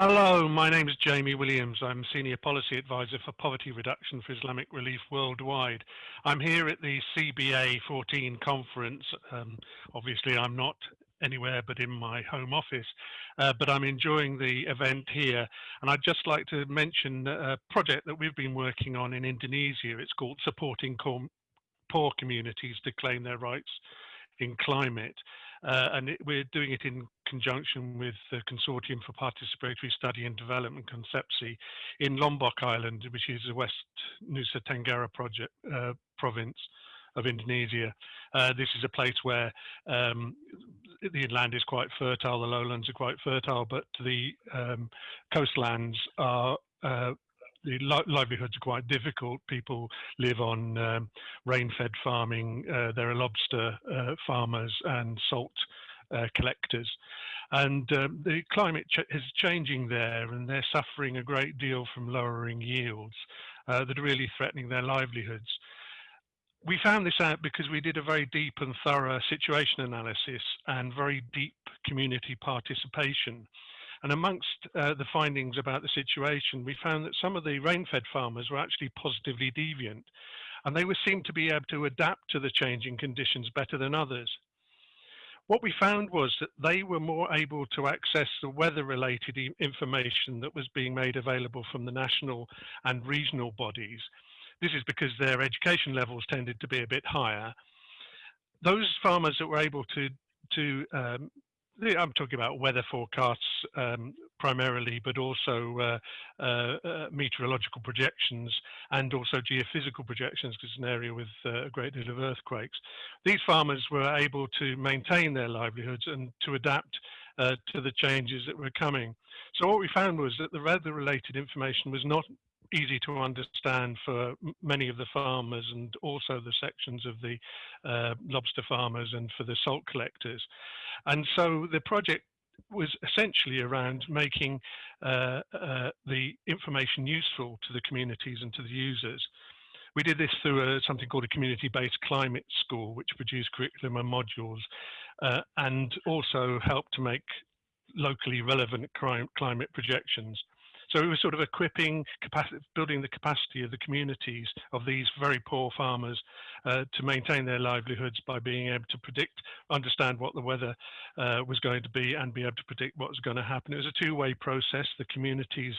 Hello, my name is Jamie Williams. I'm Senior Policy Advisor for Poverty Reduction for Islamic Relief Worldwide. I'm here at the CBA 14 conference. Um, obviously, I'm not anywhere but in my home office, uh, but I'm enjoying the event here. And I'd just like to mention a project that we've been working on in Indonesia. It's called Supporting Poor Communities to Claim Their Rights in Climate. Uh, and it, we're doing it in conjunction with the Consortium for Participatory Study and Development, KONSEPSI, in Lombok Island, which is the West Nusa Tenggara project, uh, province of Indonesia. Uh, this is a place where um, the inland is quite fertile, the lowlands are quite fertile, but the um, coastlands are uh, the li livelihoods are quite difficult. People live on um, rain-fed farming. Uh, there are lobster uh, farmers and salt uh, collectors. And um, the climate ch is changing there, and they're suffering a great deal from lowering yields uh, that are really threatening their livelihoods. We found this out because we did a very deep and thorough situation analysis and very deep community participation. And amongst uh, the findings about the situation, we found that some of the rain-fed farmers were actually positively deviant, and they were seemed to be able to adapt to the changing conditions better than others. What we found was that they were more able to access the weather-related information that was being made available from the national and regional bodies. This is because their education levels tended to be a bit higher. Those farmers that were able to to um, I'm talking about weather forecasts um, primarily, but also uh, uh, uh, meteorological projections and also geophysical projections because it's an area with uh, a great deal of earthquakes. These farmers were able to maintain their livelihoods and to adapt uh, to the changes that were coming. So what we found was that the weather-related information was not easy to understand for many of the farmers and also the sections of the uh, lobster farmers and for the salt collectors. And so the project was essentially around making uh, uh, the information useful to the communities and to the users. We did this through a, something called a community-based climate school, which produced curriculum and modules, uh, and also helped to make locally relevant climate projections. So it was sort of equipping, building the capacity of the communities of these very poor farmers uh, to maintain their livelihoods by being able to predict, understand what the weather uh, was going to be and be able to predict what was going to happen. It was a two-way process. The communities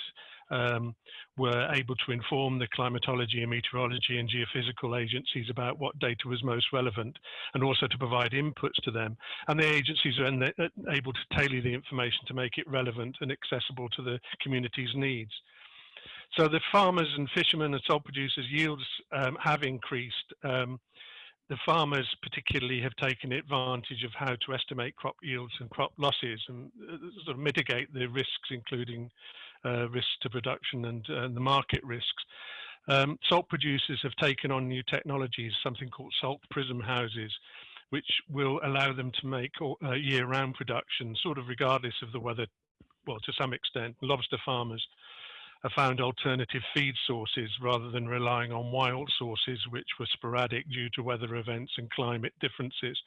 um, were able to inform the climatology and meteorology and geophysical agencies about what data was most relevant and also to provide inputs to them. And the agencies are then uh, able to tailor the information to make it relevant and accessible to the community's needs. So the farmers and fishermen and salt producers yields um, have increased. Um, the farmers particularly have taken advantage of how to estimate crop yields and crop losses and uh, sort of mitigate the risks, including uh, risks to production and, uh, the market risks. Um, salt producers have taken on new technologies, something called salt prism houses, which will allow them to make uh, year-round production, sort of regardless of the weather, well, to some extent. Lobster farmers have found alternative feed sources rather than relying on wild sources, which were sporadic due to weather events and climate differences.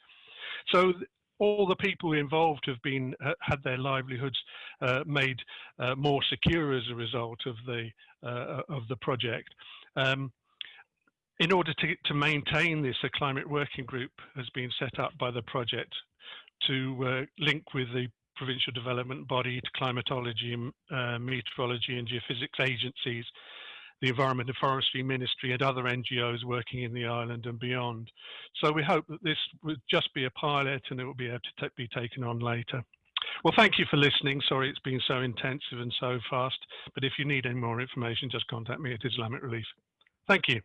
So all the people involved have been had their livelihoods uh, made uh, more secure as a result of the uh, of the project. Um, in order to, to maintain this, a climate working group has been set up by the project to uh, link with the provincial development body, to climatology, uh, meteorology and geophysics agencies, the Environment and Forestry Ministry and other NGOs working in the island and beyond. So we hope that this would just be a pilot and it will be able to be taken on later. Well, thank you for listening. Sorry it's been so intensive and so fast, but if you need any more information, just contact me at Islamic Relief. Thank you.